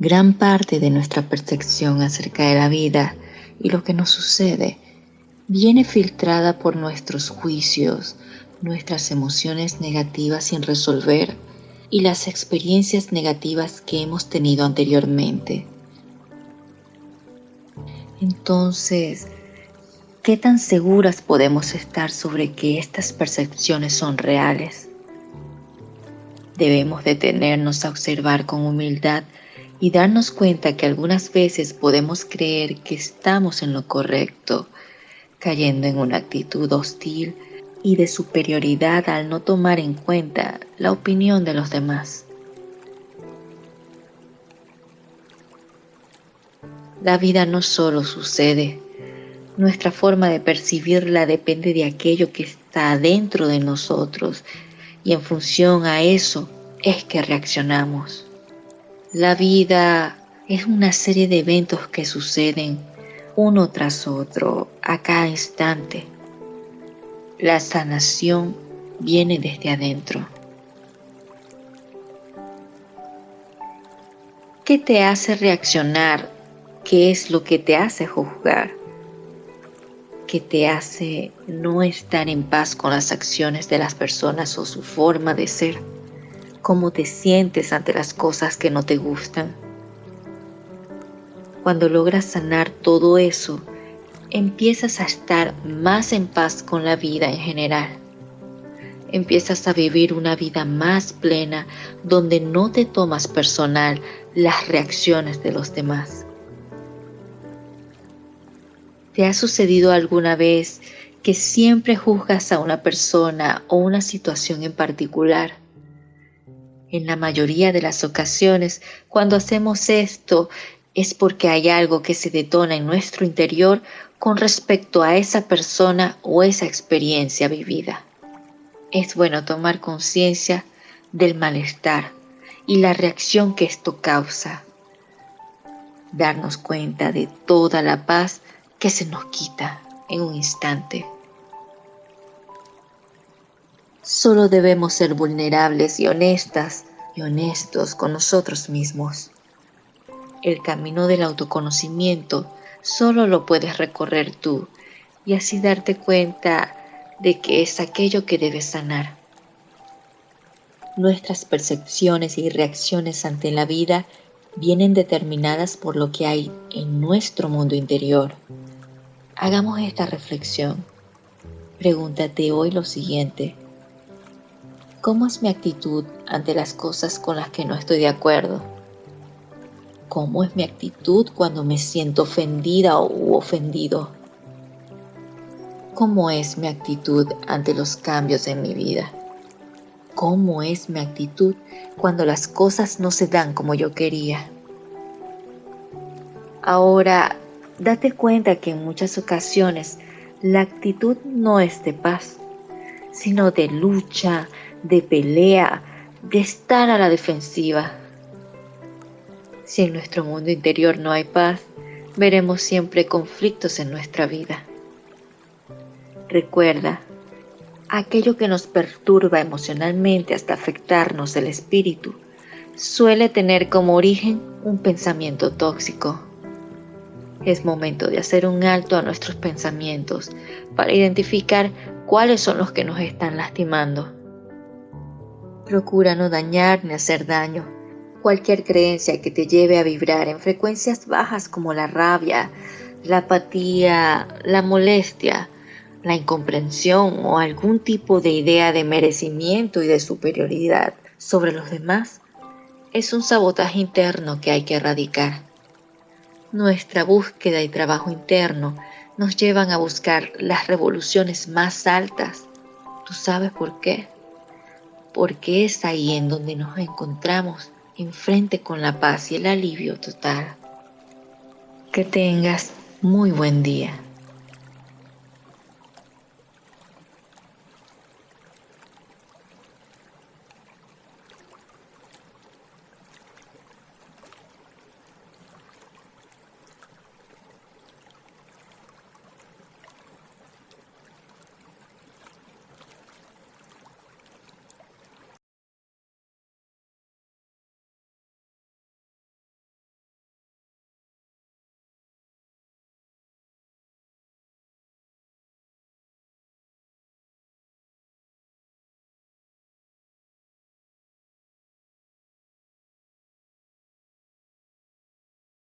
Gran parte de nuestra percepción acerca de la vida y lo que nos sucede viene filtrada por nuestros juicios, nuestras emociones negativas sin resolver y las experiencias negativas que hemos tenido anteriormente. Entonces, ¿qué tan seguras podemos estar sobre que estas percepciones son reales? Debemos detenernos a observar con humildad y darnos cuenta que algunas veces podemos creer que estamos en lo correcto, cayendo en una actitud hostil y de superioridad al no tomar en cuenta la opinión de los demás. La vida no solo sucede, nuestra forma de percibirla depende de aquello que está dentro de nosotros y en función a eso es que reaccionamos. La vida es una serie de eventos que suceden uno tras otro a cada instante. La sanación viene desde adentro. ¿Qué te hace reaccionar? ¿Qué es lo que te hace juzgar? ¿Qué te hace no estar en paz con las acciones de las personas o su forma de ser? Cómo te sientes ante las cosas que no te gustan. Cuando logras sanar todo eso, empiezas a estar más en paz con la vida en general. Empiezas a vivir una vida más plena donde no te tomas personal las reacciones de los demás. ¿Te ha sucedido alguna vez que siempre juzgas a una persona o una situación en particular? En la mayoría de las ocasiones, cuando hacemos esto, es porque hay algo que se detona en nuestro interior con respecto a esa persona o esa experiencia vivida. Es bueno tomar conciencia del malestar y la reacción que esto causa. Darnos cuenta de toda la paz que se nos quita en un instante. Solo debemos ser vulnerables y honestas y honestos con nosotros mismos. El camino del autoconocimiento solo lo puedes recorrer tú y así darte cuenta de que es aquello que debes sanar. Nuestras percepciones y reacciones ante la vida vienen determinadas por lo que hay en nuestro mundo interior. Hagamos esta reflexión. Pregúntate hoy lo siguiente. ¿Cómo es mi actitud ante las cosas con las que no estoy de acuerdo? ¿Cómo es mi actitud cuando me siento ofendida u ofendido? ¿Cómo es mi actitud ante los cambios en mi vida? ¿Cómo es mi actitud cuando las cosas no se dan como yo quería? Ahora, date cuenta que en muchas ocasiones la actitud no es de paz, sino de lucha, de pelea, de estar a la defensiva. Si en nuestro mundo interior no hay paz, veremos siempre conflictos en nuestra vida. Recuerda, aquello que nos perturba emocionalmente hasta afectarnos el espíritu suele tener como origen un pensamiento tóxico. Es momento de hacer un alto a nuestros pensamientos para identificar cuáles son los que nos están lastimando. Procura no dañar ni hacer daño. Cualquier creencia que te lleve a vibrar en frecuencias bajas como la rabia, la apatía, la molestia, la incomprensión o algún tipo de idea de merecimiento y de superioridad sobre los demás es un sabotaje interno que hay que erradicar. Nuestra búsqueda y trabajo interno nos llevan a buscar las revoluciones más altas. ¿Tú sabes por qué? Porque es ahí en donde nos encontramos enfrente con la paz y el alivio total. Que tengas muy buen día.